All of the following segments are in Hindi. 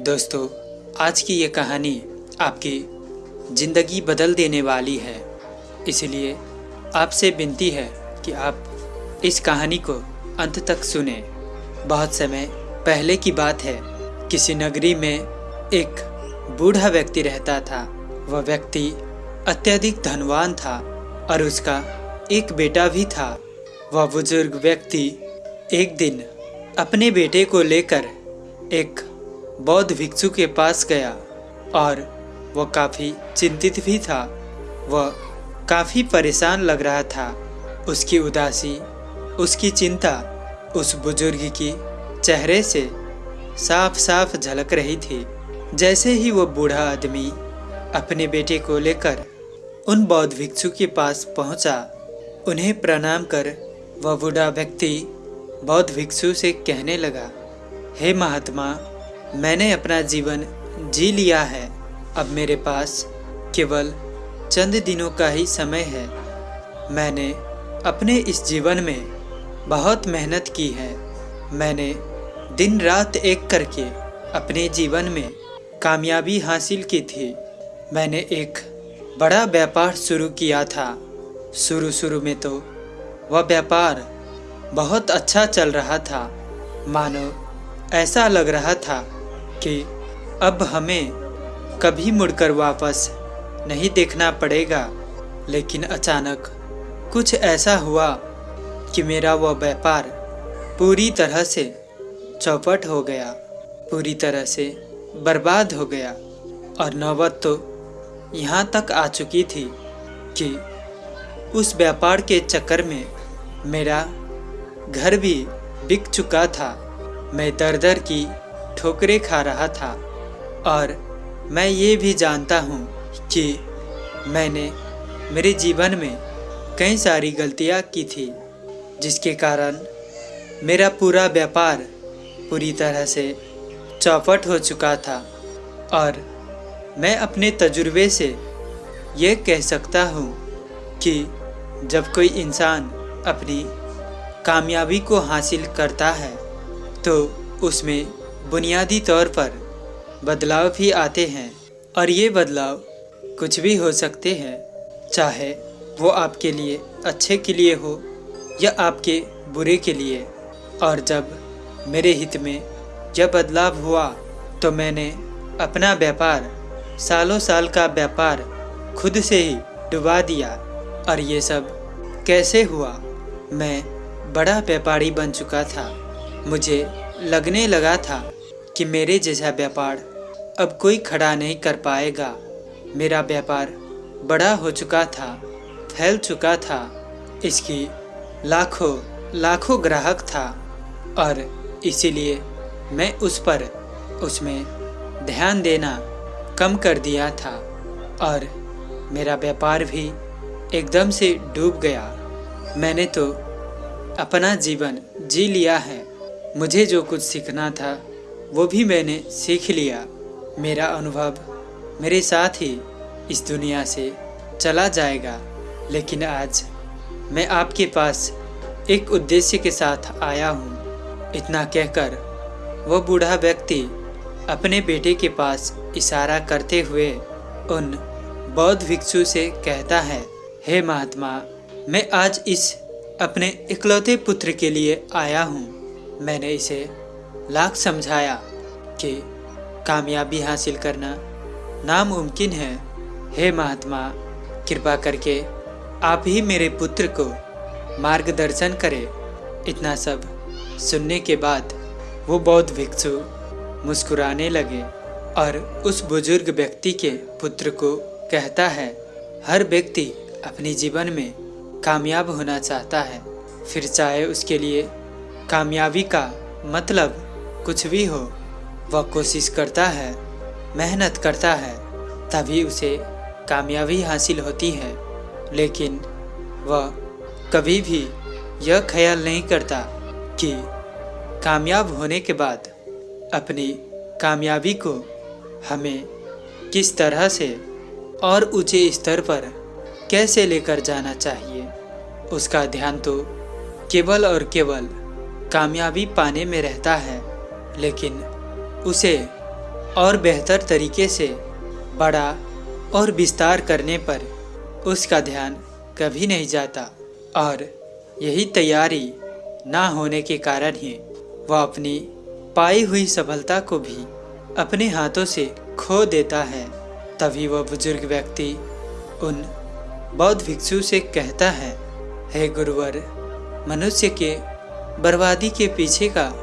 दोस्तों, आज की ये कहानी आपकी ज़िंदगी बदल देने वाली है। इसलिए आपसे विनती है कि आप इस कहानी को अंत तक सुने। बहुत समय पहले की बात है, किसी नगरी में एक बूढ़ा व्यक्ति रहता था। वह व्यक्ति अत्यधिक धनवान था और उसका एक बेटा भी था। वह बुज़ुर्ग व्यक्ति एक दिन अपने बेटे को लेकर एक बौद्ध भिक्षु के पास गया और वह काफ़ी चिंतित भी था। वह काफ़ी परेशान लग रहा था। उसकी उदासी उसकी चिंता उस बुज़ुर्ग की चेहरे से साफ़ साफ़ झलक रही थी। जैसे ही वो बूढ़ा आदमी अपने बेटे को लेकर उन बौद्ध भिक्षु के पास पहुँचा, उन्हें प्रणाम कर वह बूढ़ा व्यक्ति बौद्ध भिक्षु से कहने लगा हे महात्मा मैंने अपना जीवन जी लिया है। अब मेरे पास केवल चंद दिनों का ही समय है। मैंने अपने इस जीवन में बहुत मेहनत की है। मैंने दिन रात एक करके अपने जीवन में कामयाबी हासिल की थी। मैंने एक बड़ा व्यापार शुरू किया था। शुरू शुरू में तो वह व्यापार बहुत अच्छा चल रहा था। मानो ऐसा लग रहा था कि अब हमें कभी मुड़कर वापस नहीं देखना पड़ेगा। लेकिन अचानक कुछ ऐसा हुआ कि मेरा वह व्यापार पूरी तरह से चौपट हो गया, पूरी तरह से बर्बाद हो गया और नौबत तो यहाँ तक आ चुकी थी कि उस व्यापार के चक्कर में मेरा घर भी बिक चुका था। मैं दर दर की ठोकरें खा रहा था और मैं ये भी जानता हूँ कि मैंने मेरे जीवन में कई सारी गलतियाँ की थी, जिसके कारण मेरा पूरा व्यापार पूरी तरह से चौपट हो चुका था और मैं अपने तजुर्बे से ये कह सकता हूँ कि जब कोई इंसान अपनी कामयाबी को हासिल करता है तो उसमें बुनियादी तौर पर बदलाव भी आते हैं और ये बदलाव कुछ भी हो सकते हैं, चाहे वो आपके लिए अच्छे के लिए हो या आपके बुरे के लिए। और जब मेरे हित में यह बदलाव हुआ तो मैंने अपना व्यापार सालों साल का व्यापार खुद से ही डुबा दिया। और ये सब कैसे हुआ? मैं बड़ा व्यापारी बन चुका था। मुझे लगने लगा था कि मेरे जैसा व्यापार अब कोई खड़ा नहीं कर पाएगा। मेरा व्यापार बड़ा हो चुका था, फैल चुका था। इसकी लाखों लाखों ग्राहक था और इसीलिए मैं उस पर उसमें ध्यान देना कम कर दिया था और मेरा व्यापार भी एकदम से डूब गया। मैंने तो अपना जीवन जी लिया है। मुझे जो कुछ सीखना था वो भी मैंने सीख लिया। मेरा अनुभव मेरे साथ ही इस दुनिया से चला जाएगा। लेकिन आज मैं आपके पास एक उद्देश्य के साथ आया हूँ। इतना कहकर वो बूढ़ा व्यक्ति अपने बेटे के पास इशारा करते हुए उन बौद्ध भिक्षु से कहता है, हे महात्मा, मैं आज इस अपने इकलौते पुत्र के लिए आया हूँ। मैंने इसे लाख समझाया कि कामयाबी हासिल करना नामुमकिन है। हे महात्मा, कृपा करके आप ही मेरे पुत्र को मार्गदर्शन करें। इतना सब सुनने के बाद वो बौद्ध भिक्षु मुस्कुराने लगे और उस बुज़ुर्ग व्यक्ति के पुत्र को कहता है, हर व्यक्ति अपने जीवन में कामयाब होना चाहता है। फिर चाहे उसके लिए कामयाबी का मतलब कुछ भी हो, वह कोशिश करता है, मेहनत करता है, तभी उसे कामयाबी हासिल होती है। लेकिन वह कभी भी यह ख्याल नहीं करता कि कामयाब होने के बाद अपनी कामयाबी को हमें किस तरह से और ऊँचे स्तर पर कैसे लेकर जाना चाहिए, उसका ध्यान तो केवल और केवल कामयाबी पाने में रहता है। लेकिन उसे और बेहतर तरीके से बड़ा और विस्तार करने पर उसका ध्यान कभी नहीं जाता और यही तैयारी ना होने के कारण ही वह अपनी पाई हुई सफलता को भी अपने हाथों से खो देता है। तभी वह बुज़ुर्ग व्यक्ति उन बौद्ध भिक्षु से कहता है, हे गुरुवर, मनुष्य के बर्बादी के पीछे का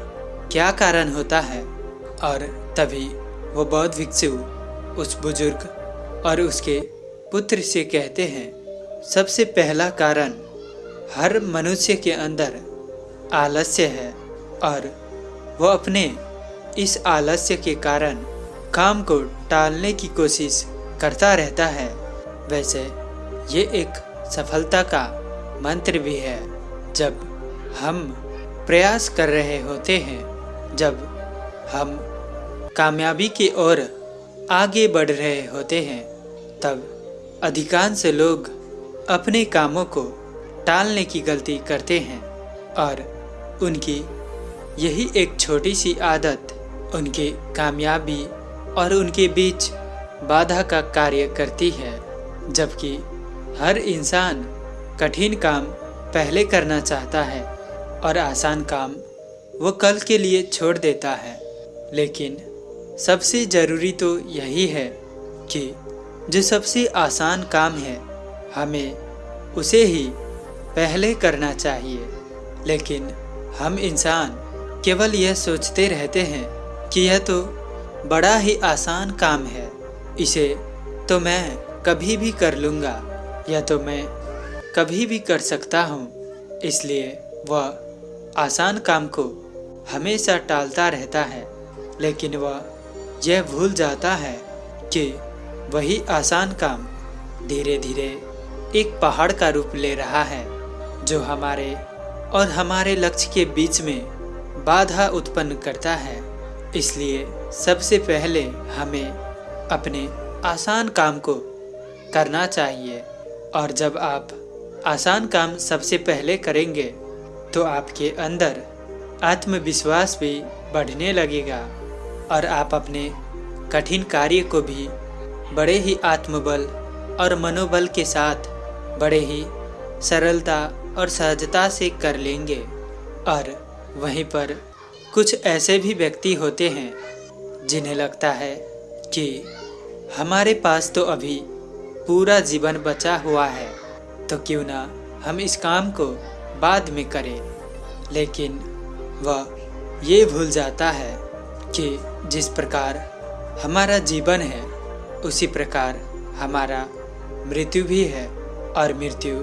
क्या कारण होता है? और तभी वो बौद्ध भिक्षु उस बुज़ुर्ग और उसके पुत्र से कहते हैं, सबसे पहला कारण हर मनुष्य के अंदर आलस्य है और वो अपने इस आलस्य के कारण काम को टालने की कोशिश करता रहता है। वैसे ये एक सफलता का मंत्र भी है। जब हम प्रयास कर रहे होते हैं जब हम कामयाबी की ओर आगे बढ़ रहे होते हैं, तब अधिकांश लोग अपने कामों को टालने की गलती करते हैं और उनकी यही एक छोटी सी आदत उनके कामयाबी और उनके बीच बाधा का कार्य करती है, जबकि हर इंसान कठिन काम पहले करना चाहता है और आसान काम वो कल के लिए छोड़ देता है। लेकिन सबसे ज़रूरी तो यही है कि जो सबसे आसान काम है, हमें उसे ही पहले करना चाहिए। लेकिन हम इंसान केवल यह सोचते रहते हैं कि यह तो बड़ा ही आसान काम है। इसे तो मैं कभी भी कर लूँगा, या तो मैं कभी भी कर सकता हूँ। इसलिए वह आसान काम को हमेशा टालता रहता है, लेकिन वह यह भूल जाता है कि वही आसान काम धीरे धीरे एक पहाड़ का रूप ले रहा है, जो हमारे और हमारे लक्ष्य के बीच में बाधा उत्पन्न करता है। इसलिए सबसे पहले हमें अपने आसान काम को करना चाहिए, और जब आप आसान काम सबसे पहले करेंगे तो आपके अंदर आत्मविश्वास भी बढ़ने लगेगा और आप अपने कठिन कार्य को भी बड़े ही आत्मबल और मनोबल के साथ बड़े ही सरलता और सहजता से कर लेंगे। और वहीं पर कुछ ऐसे भी व्यक्ति होते हैं जिन्हें लगता है कि हमारे पास तो अभी पूरा जीवन बचा हुआ है तो क्यों ना हम इस काम को बाद में करें। लेकिन वह ये भूल जाता है कि जिस प्रकार हमारा जीवन है, उसी प्रकार हमारा मृत्यु भी है और मृत्यु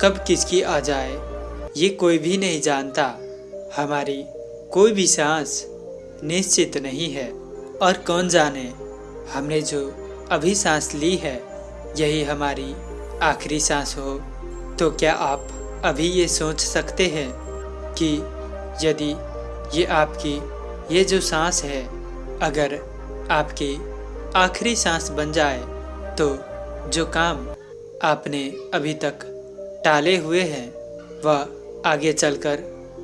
कब किसकी आ जाए, ये कोई भी नहीं जानता। हमारी कोई भी सांस निश्चित नहीं है और कौन जाने, हमने जो अभी सांस ली है, यही हमारी आखिरी सांस हो। तो क्या आप अभी ये सोच सकते हैं कि यदि ये आपकी, ये जो सांस है, अगर आपकी आखिरी सांस बन जाए तो जो काम आपने अभी तक टाले हुए हैं, वह आगे चलकर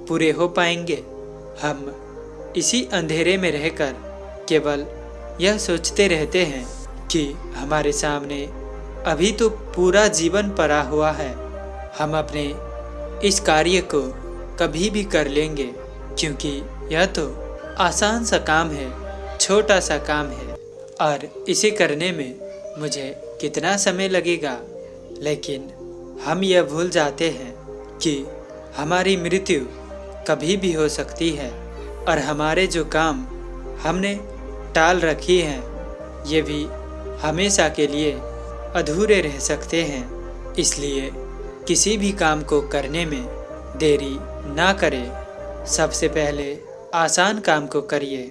पूरे हो पाएँगे। हम इसी अंधेरे में रहकर केवल यह सोचते रहते हैं कि हमारे सामने अभी तो पूरा जीवन पड़ा हुआ है। हम अपने इस कार्य को कभी भी कर लेंगे, क्योंकि यह तो आसान सा काम है, छोटा सा काम है। और इसे करने में मुझे कितना समय लगेगा? लेकिन हम यह भूल जाते हैं कि हमारी मृत्यु कभी भी हो सकती है, और हमारे जो काम हमने टाल रखी हैं, ये भी हमेशा के लिए अधूरे रह सकते हैं। इसलिए किसी भी काम को करने में देरी ना करें। सबसे पहले आसान काम को करिए।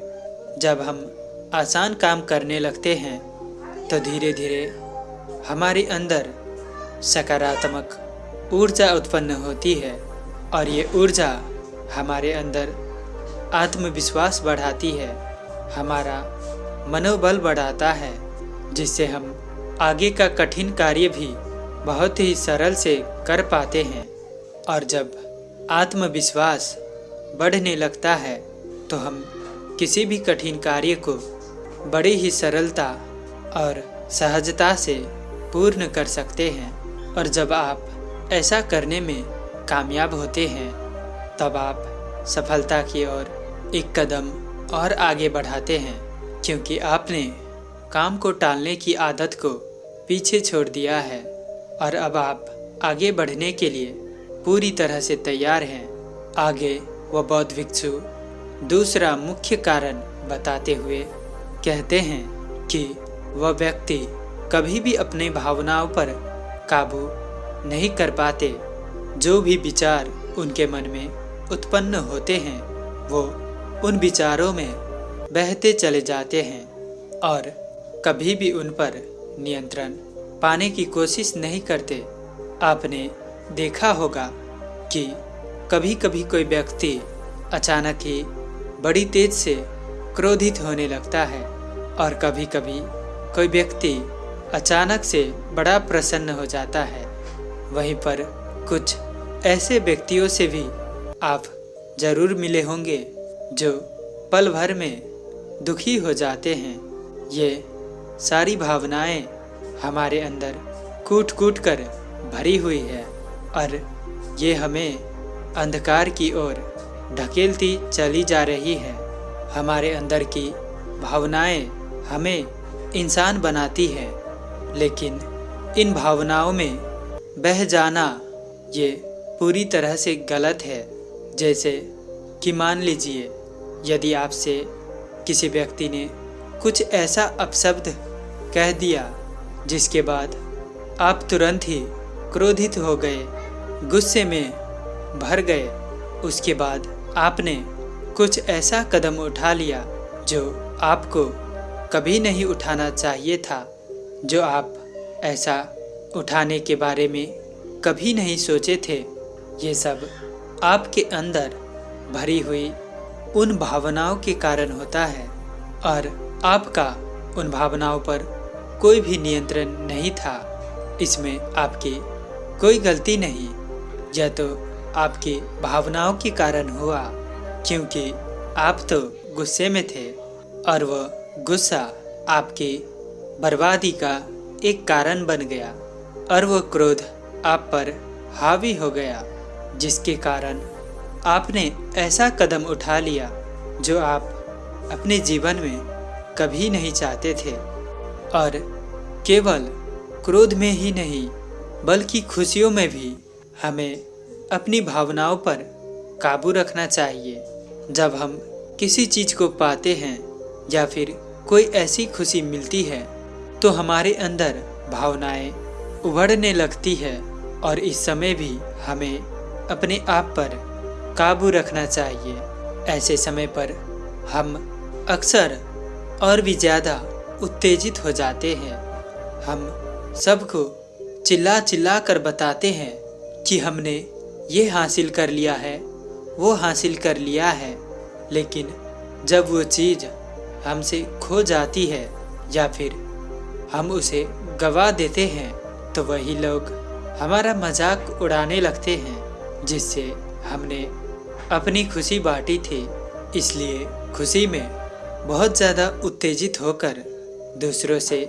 जब हम आसान काम करने लगते हैं तो धीरे धीरे हमारे अंदर सकारात्मक ऊर्जा उत्पन्न होती है और ये ऊर्जा हमारे अंदर आत्मविश्वास बढ़ाती है। हमारा मनोबल बढ़ाता है, जिससे हम आगे का कठिन कार्य भी बहुत ही सरल से कर पाते हैं। और जब आत्मविश्वास बढ़ने लगता है तो हम किसी भी कठिन कार्य को बड़ी ही सरलता और सहजता से पूर्ण कर सकते हैं। और जब आप ऐसा करने में कामयाब होते हैं, तब आप सफलता की ओर एक कदम और आगे बढ़ाते हैं, क्योंकि आपने काम को टालने की आदत को पीछे छोड़ दिया है। और अब आप आगे बढ़ने के लिए पूरी तरह से तैयार हैं। आगे वह बौद्ध भिक्षु दूसरा मुख्य कारण बताते हुए कहते हैं कि वह व्यक्ति कभी भी अपने भावनाओं पर काबू नहीं कर पाते। जो भी विचार उनके मन में उत्पन्न होते हैं, वो उन विचारों में बहते चले जाते हैं और कभी भी उन पर नियंत्रण पाने की कोशिश नहीं करते। आपने देखा होगा कि कभी कभी कोई व्यक्ति अचानक ही बड़ी तेज से क्रोधित होने लगता है और कभी कभी कोई व्यक्ति अचानक से बड़ा प्रसन्न हो जाता है। वहीं पर कुछ ऐसे व्यक्तियों से भी आप ज़रूर मिले होंगे जो पल भर में दुखी हो जाते हैं। ये सारी भावनाएँ हमारे अंदर कूट कूट कर भरी हुई है। और ये हमें अंधकार की ओर ढकेलती चली जा रही है। हमारे अंदर की भावनाएँ हमें इंसान बनाती है, लेकिन इन भावनाओं में बह जाना ये पूरी तरह से गलत है। जैसे कि मान लीजिए, यदि आपसे किसी व्यक्ति ने कुछ ऐसा अपशब्द कह दिया, जिसके बाद आप तुरंत ही क्रोधित हो गए गुस्से में भर गए। उसके बाद आपने कुछ ऐसा कदम उठा लिया जो आपको कभी नहीं उठाना चाहिए था, जो आप ऐसा उठाने के बारे में कभी नहीं सोचे थे। ये सब आपके अंदर भरी हुई उन भावनाओं के कारण होता है और आपका उन भावनाओं पर कोई भी नियंत्रण नहीं था। इसमें आपकी कोई गलती नहीं। यह तो आपकी भावनाओं के कारण हुआ, क्योंकि आप तो गुस्से में थे, और वह गुस्सा आपकी बर्बादी का एक कारण बन गया, और वह क्रोध आप पर हावी हो गया, जिसके कारण आपने ऐसा कदम उठा लिया, जो आप अपने जीवन में कभी नहीं चाहते थे। और केवल क्रोध में ही नहीं, बल्कि खुशियों में भी हमें अपनी भावनाओं पर काबू रखना चाहिए। जब हम किसी चीज़ को पाते हैं या फिर कोई ऐसी खुशी मिलती है तो हमारे अंदर भावनाएँ उभरने लगती है और इस समय भी हमें अपने आप पर काबू रखना चाहिए। ऐसे समय पर हम अक्सर और भी ज़्यादा उत्तेजित हो जाते हैं। हम सबको चिल्ला चिल्ला कर बताते हैं कि हमने ये हासिल कर लिया है, वो हासिल कर लिया है। लेकिन जब वो चीज़ हमसे खो जाती है या फिर हम उसे गवा देते हैं तो वही लोग हमारा मज़ाक उड़ाने लगते हैं, जिससे हमने अपनी खुशी बांटी थी। इसलिए खुशी में बहुत ज़्यादा उत्तेजित होकर दूसरों से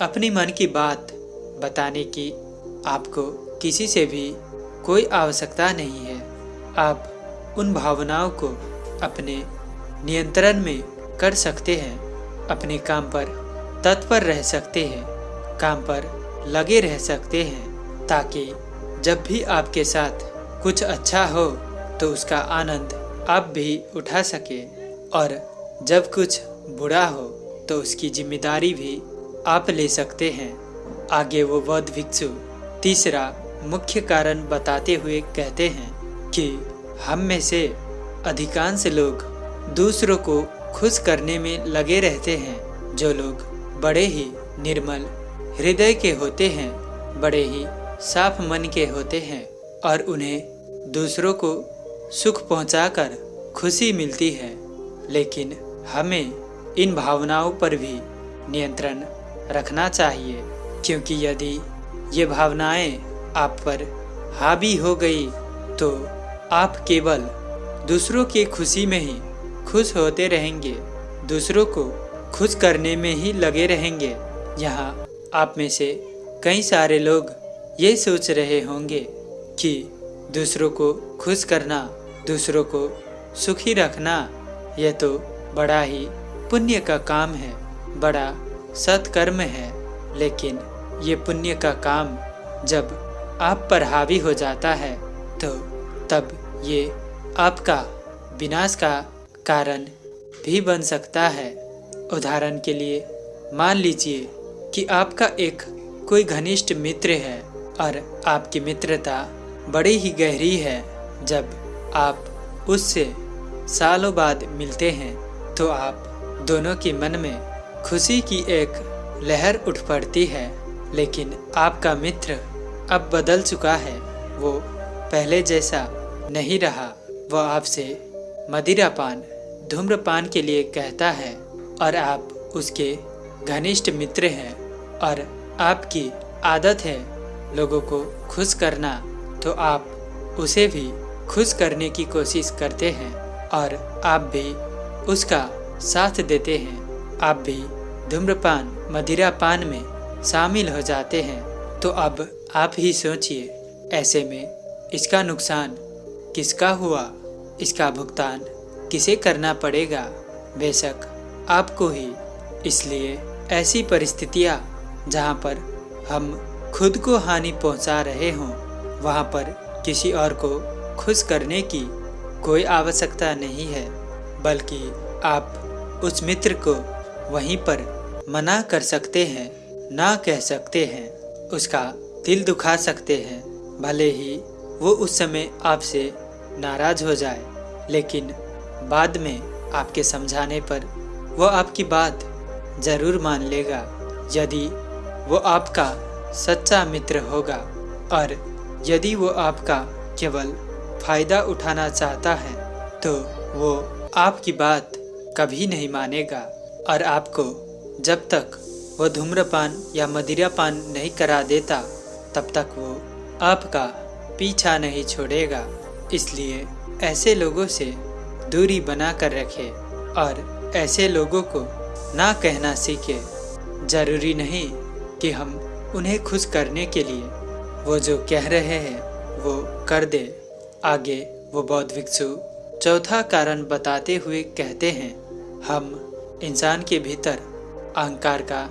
अपनी मन की बात बताने की आपको किसी से भी कोई आवश्यकता नहीं है। आप उन भावनाओं को अपने नियंत्रण में कर सकते हैं, अपने काम पर तत्पर रह सकते हैं, काम पर लगे रह सकते हैं, ताकि जब भी आपके साथ कुछ अच्छा हो तो उसका आनंद आप भी उठा सके। और जब कुछ बुरा हो तो उसकी ज़िम्मेदारी भी आप ले सकते हैं। आगे वो बौद्ध भिक्षु, तीसरा मुख्य कारण बताते हुए कहते हैं कि हम में से अधिकांश लोग दूसरों को खुश करने में लगे रहते हैं। जो लोग बड़े ही निर्मल हृदय के होते हैं, बड़े ही साफ़ मन के होते हैं और उन्हें दूसरों को सुख पहुंचाकर खुशी मिलती है। लेकिन हमें इन भावनाओं पर भी नियंत्रण रखना चाहिए, क्योंकि यदि ये भावनाएँ आप पर हावी हो गई तो आप केवल दूसरों की खुशी में ही खुश होते रहेंगे। दूसरों को खुश करने में ही लगे रहेंगे। यहाँ आप में से कई सारे लोग ये सोच रहे होंगे कि दूसरों को खुश करना, दूसरों को सुखी रखना यह तो बड़ा ही पुण्य का काम है, बड़ा सत्कर्म है। लेकिन ये पुण्य का काम जब आप पर हावी हो जाता है तो तब ये आपका विनाश का कारण भी बन सकता है। उदाहरण के लिए, मान लीजिए कि आपका एक कोई घनिष्ठ मित्र है और आपकी मित्रता बड़ी ही गहरी है। जब आप उससे सालों बाद मिलते हैं तो आप दोनों के मन में खुशी की एक लहर उठ पड़ती है, लेकिन आपका मित्र अब बदल चुका है। वो पहले जैसा नहीं रहा। वह आपसे मदिरापान, धूम्रपान के लिए कहता है, और आप उसके घनिष्ठ मित्र हैं और आपकी आदत है लोगों को खुश करना तो आप उसे भी खुश करने की कोशिश करते हैं और आप भी उसका साथ देते हैं। आप भी धूम्रपान, मदिरापान में शामिल हो जाते हैं। तो अब आप ही सोचिए, ऐसे में इसका नुकसान किसका हुआ? इसका भुगतान किसे करना पड़ेगा? बेशक आपको ही। इसलिए ऐसी परिस्थितियाँ जहाँ पर हम खुद को हानि पहुँचा रहे हों, वहाँ पर किसी और को खुश करने की कोई आवश्यकता नहीं है, बल्कि आप उस मित्र को वहीं पर मना कर सकते हैं, ना कह सकते हैं। उसका दिल दुखा सकते हैं, भले ही वो उस समय आपसे नाराज़ हो जाए, लेकिन बाद में आपके समझाने पर वो आपकी बात ज़रूर मान लेगा, यदि वो आपका सच्चा मित्र होगा, और यदि वो आपका केवल फ़ायदा उठाना चाहता है तो वो आपकी बात कभी नहीं मानेगा, और आपको जब तक वो धूम्रपान या मदिरापान नहीं करा देता तब तक वो आपका पीछा नहीं छोड़ेगा। इसलिए ऐसे लोगों से दूरी बना कर रखे और ऐसे लोगों को ना कहना सीखे। ज़रूरी नहीं कि हम उन्हें खुश करने के लिए वो जो कह रहे हैं वो कर दे। आगे वो बौद्ध भिक्षु चौथा कारण बताते हुए कहते हैं, हम इंसान के भीतर अहंकार का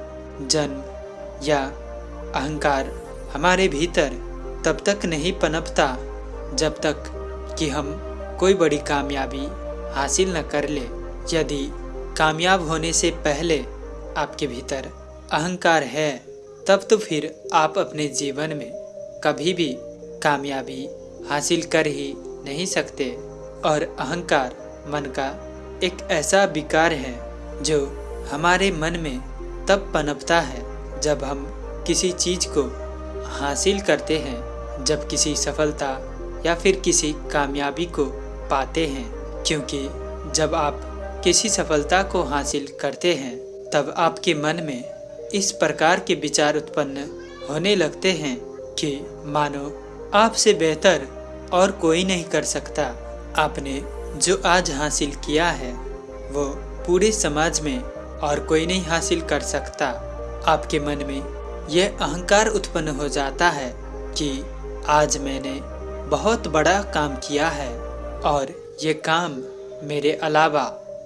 जन्म या अहंकार हमारे भीतर तब तक नहीं पनपता जब तक कि हम कोई बड़ी कामयाबी हासिल न कर ले। यदि कामयाब होने से पहले आपके भीतर अहंकार है, तब तो फिर आप अपने जीवन में कभी भी कामयाबी हासिल कर ही नहीं सकते। और अहंकार मन का एक ऐसा विकार है जो हमारे मन में तब पनपता है जब हम किसी चीज़ को हासिल करते हैं जब किसी सफलता या फिर किसी कामयाबी को पाते हैं। क्योंकि जब आप किसी सफलता को हासिल करते हैं, तब आपके मन में इस प्रकार के विचार उत्पन्न होने लगते हैं कि, मानो, आपसे बेहतर और कोई नहीं कर सकता। आपने जो आज हासिल किया है, वो पूरे समाज में और कोई नहीं हासिल कर सकता। आपके मन में यह अहंकार उत्पन्न हो जाता है कि आज मैंने बहुत बड़ा काम किया है और ये काम मेरे अलावा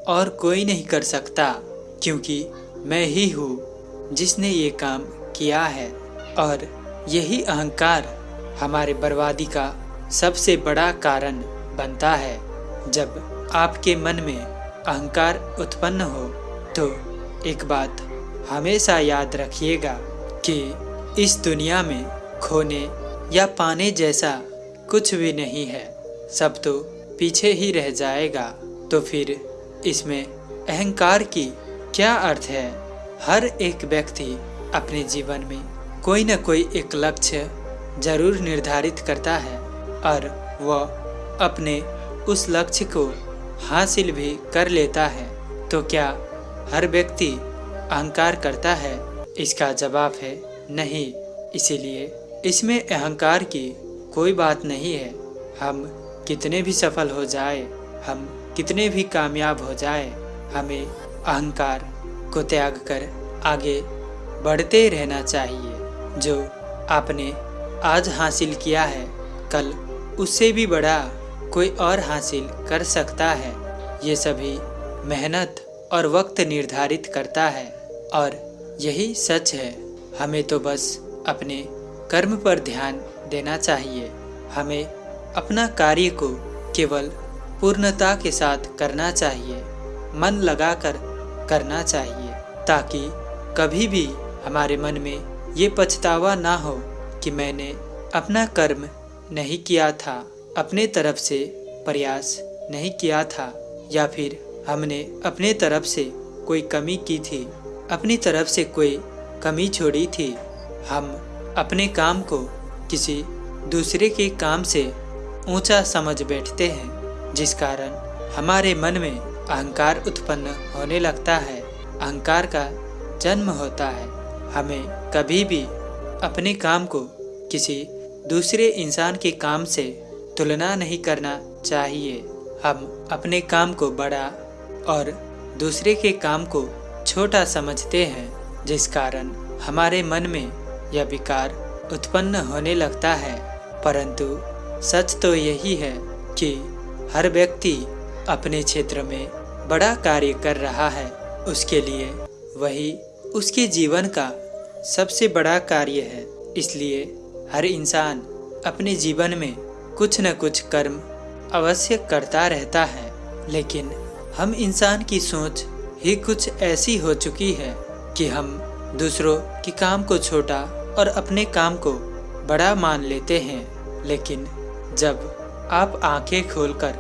और कोई नहीं कर सकता, क्योंकि मैं ही हूँ जिसने ये काम किया है। और यही अहंकार हमारे बर्बादी का सबसे बड़ा कारण बनता है। जब आपके मन में अहंकार उत्पन्न हो तो एक बात हमेशा याद रखिएगा। कि इस दुनिया में खोने या पाने जैसा कुछ भी नहीं है। सब तो पीछे ही रह जाएगा। तो फिर इसमें अहंकार की क्या अर्थ है? हर एक व्यक्ति अपने जीवन में कोई न कोई एक लक्ष्य ज़रूर निर्धारित करता है और वह अपने उस लक्ष्य को हासिल भी कर लेता है। तो क्या हर व्यक्ति अहंकार करता है? इसका जवाब है, नहीं, इसीलिए इसमें अहंकार की कोई बात नहीं है। हम कितने भी सफल हो जाए, हम कितने भी कामयाब हो जाए, हमें अहंकार को त्याग कर आगे बढ़ते रहना चाहिए। जो आपने आज हासिल किया है, कल उससे भी बड़ा कोई और हासिल कर सकता है। ये सभी मेहनत और वक्त निर्धारित करता है और यही सच है। हमें तो बस अपने कर्म पर ध्यान देना चाहिए। हमें अपना कार्य को केवल पूर्णता के साथ करना चाहिए। मन लगाकर करना चाहिए, ताकि कभी भी हमारे मन में ये पछतावा ना हो कि मैंने अपना कर्म नहीं किया था, अपने तरफ़ से प्रयास नहीं किया था, या फिर हमने अपने तरफ़ से कोई कमी की थी। अपनी तरफ़ से कोई कमी छोड़ी थी। हम अपने काम को किसी दूसरे के काम से ऊँचा समझ बैठते हैं, जिस कारण हमारे मन में अहंकार उत्पन्न होने लगता है। अहंकार का जन्म होता है। हमें कभी भी अपने काम को किसी दूसरे इंसान के काम से तुलना नहीं करना चाहिए। हम अपने काम को बड़ा और दूसरे के काम को छोटा समझते हैं, जिस कारण हमारे मन में यह विकार उत्पन्न होने लगता है। परंतु सच तो यही है कि हर व्यक्ति अपने क्षेत्र में बड़ा कार्य कर रहा है। उसके लिए वही उसके जीवन का सबसे बड़ा कार्य है। इसलिए हर इंसान अपने जीवन में कुछ न कुछ कर्म अवश्य करता रहता है। लेकिन हम इंसान की सोच ही कुछ ऐसी हो चुकी है कि हम दूसरों के काम को छोटा और अपने काम को बड़ा मान लेते हैं। लेकिन जब आप आँखें खोलकर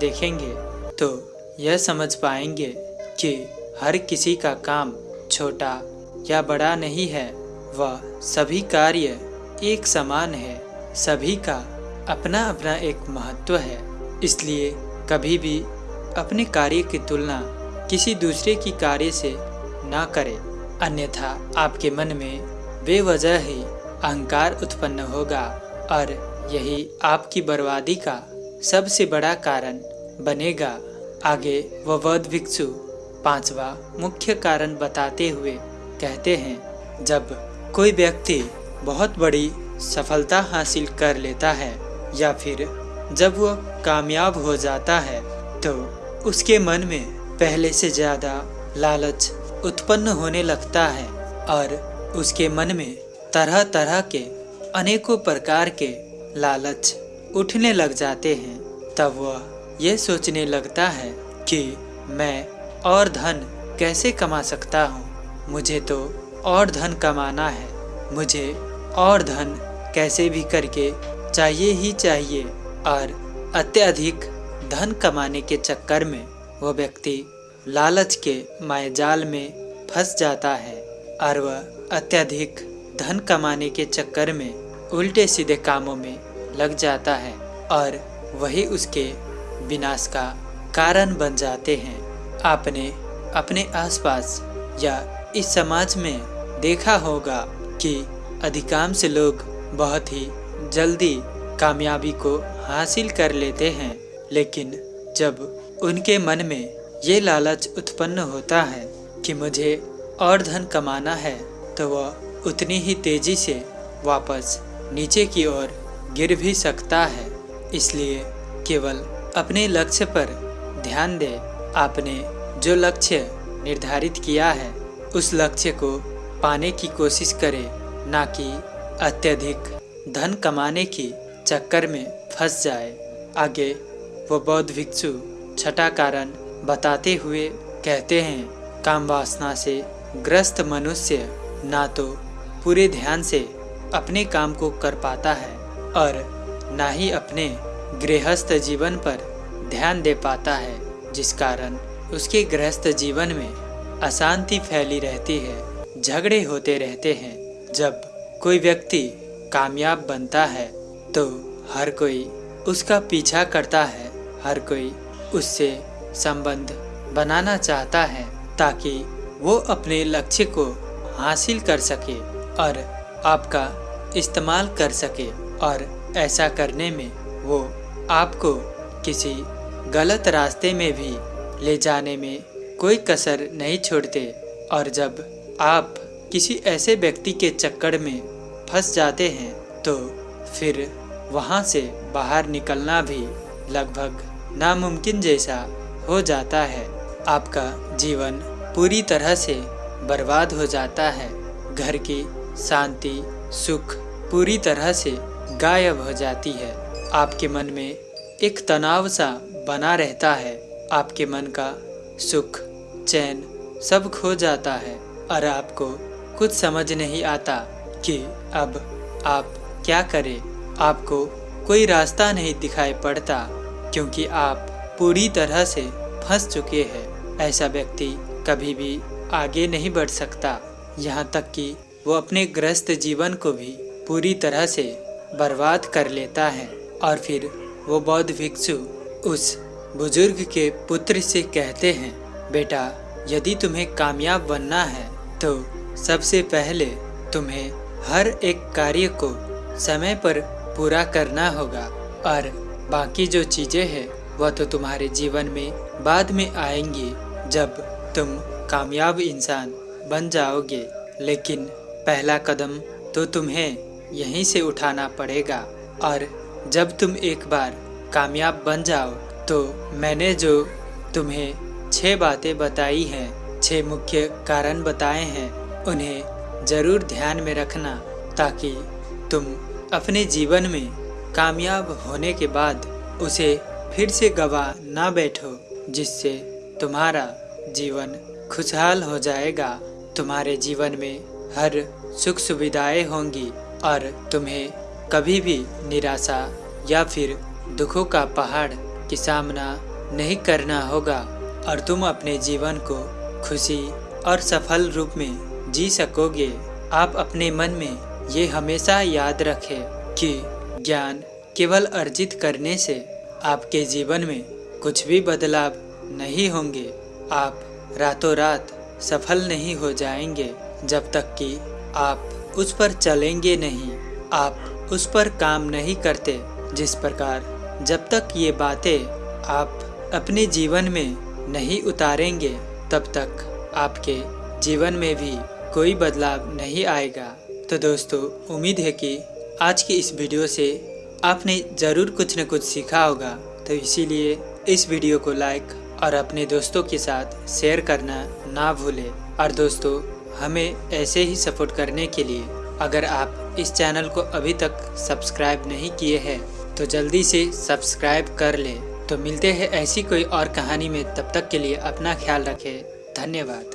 देखेंगे तो यह समझ पाएँगे कि हर किसी का काम छोटा या बड़ा नहीं है। वह सभी कार्य एक समान है। सभी का अपना अपना एक महत्व है। इसलिए कभी भी अपने कार्य की तुलना किसी दूसरे की कार्य से ना करें। अन्यथा आपके मन में बेवजह ही अहंकार उत्पन्न होगा और यही आपकी बर्बादी का सबसे बड़ा कारण बनेगा। आगे वह बौद्ध भिक्षु पांचवा मुख्य कारण बताते हुए कहते हैं, जब कोई व्यक्ति बहुत बड़ी सफलता हासिल कर लेता है या फिर जब वह कामयाब हो जाता है तो उसके मन में पहले से ज़्यादा लालच उत्पन्न होने लगता है और उसके मन में तरह तरह के अनेकों प्रकार के लालच उठने लग जाते हैं। तब वह यह सोचने लगता है कि मैं और धन कैसे कमा सकता हूँ? मुझे तो और धन कमाना है। मुझे और धन कैसे भी करके चाहिए ही चाहिए और अत्यधिक धन कमाने के चक्कर में वह व्यक्ति लालच के मायाजाल में फंस जाता है और वह अत्यधिक धन कमाने के चक्कर में उल्टे सीधे कामों में लग जाता है और वही उसके विनाश का कारण बन जाते हैं। आपने अपने आसपास या इस समाज में देखा होगा कि अधिकांश लोग बहुत ही जल्दी कामयाबी को हासिल कर लेते हैं, लेकिन जब उनके मन में ये लालच उत्पन्न होता है कि मुझे और धन कमाना है तो वह उतनी ही तेज़ी से वापस नीचे की ओर गिर भी सकता है। इसलिए केवल अपने लक्ष्य पर ध्यान दे। आपने जो लक्ष्य निर्धारित किया है, उस लक्ष्य को पाने की कोशिश करे, ना कि अत्यधिक धन कमाने की चक्कर में फंस जाए। आगे, वो बौद्ध भिक्षु छठा कारण बताते हुए कहते हैं, काम वासना से ग्रस्त मनुष्य ना तो पूरे ध्यान से अपने काम को कर पाता है और ना ही अपने गृहस्थ जीवन पर ध्यान दे पाता है, जिस कारण उसके गृहस्थ जीवन में अशांति फैली रहती है, झगड़े होते रहते हैं। जब कोई व्यक्ति कामयाब बनता है तो हर कोई उसका पीछा करता है, हर कोई उससे संबंध बनाना चाहता है ताकि वो अपने लक्ष्य को हासिल कर सके और आपका इस्तेमाल कर सके और ऐसा करने में वो आपको किसी गलत रास्ते में भी ले जाने में कोई कसर नहीं छोड़ते और जब आप किसी ऐसे व्यक्ति के चक्कर में फंस जाते हैं तो फिर वहाँ से बाहर निकलना भी लगभग नामुमकिन जैसा हो जाता है। आपका जीवन पूरी तरह से बर्बाद हो जाता है। घर की शांति, सुख पूरी तरह से गायब हो जाती है। आपके मन में एक तनाव सा बना रहता है। आपके मन का सुख, चैन सब खो जाता है और आपको कुछ समझ नहीं आता कि अब आप क्या करें। आपको कोई रास्ता नहीं दिखाई पड़ता। क्योंकि आप पूरी तरह से फंस चुके हैं। ऐसा व्यक्ति कभी भी आगे नहीं बढ़ सकता। यहाँ तक कि वो अपने ग्रस्त जीवन को भी पूरी तरह से बर्बाद कर लेता है। और फिर वो बौद्ध भिक्षु उस बुज़ुर्ग के पुत्र से कहते हैं, बेटा, यदि तुम्हें कामयाब बनना है तो सबसे पहले तुम्हें हर एक कार्य को समय पर पूरा करना होगा। और बाकी जो चीज़ें हैं, वह तो तुम्हारे जीवन में बाद में आएँगी जब तुम कामयाब इंसान बन जाओगे। लेकिन पहला कदम तो तुम्हें यहीं से उठाना पड़ेगा। और जब तुम एक बार कामयाब बन जाओ तो मैंने जो तुम्हें छह बातें बताई हैं, छह मुख्य कारण बताए हैं, उन्हें ज़रूर ध्यान में रखना ताकि तुम अपने जीवन में कामयाब होने के बाद उसे फिर से गवा ना बैठो, जिससे तुम्हारा जीवन खुशहाल हो जाएगा। तुम्हारे जीवन में हर सुख सुविधाएँ होंगी और तुम्हें कभी भी निराशा या फिर दुखों का पहाड़ की सामना नहीं करना होगा और तुम अपने जीवन को खुशी और सफल रूप में जी सकोगे। आप अपने मन में ये हमेशा याद रखें कि ज्ञान केवल अर्जित करने से आपके जीवन में कुछ भी बदलाव नहीं होंगे। आप रातों रात सफल नहीं हो जाएँगे, जब तक कि आप उस पर चलेंगे नहीं। आप उस पर काम नहीं करते, जिस प्रकार जब तक ये बातें आप अपने जीवन में नहीं उतारेंगे, तब तक आपके जीवन में भी कोई बदलाव नहीं आएगा। तो दोस्तों, उम्मीद है कि आज की इस वीडियो से आपने ज़रूर कुछ न कुछ सीखा होगा। तो इसीलिए इस वीडियो को लाइक और अपने दोस्तों के साथ शेयर करना ना भूलें। और दोस्तों, हमें ऐसे ही सपोर्ट करने के लिए अगर आप इस चैनल को अभी तक सब्सक्राइब नहीं किए हैं तो जल्दी से सब्सक्राइब कर लें। तो मिलते हैं ऐसी कोई और कहानी में। तब तक के लिए अपना ख्याल रखें। धन्यवाद।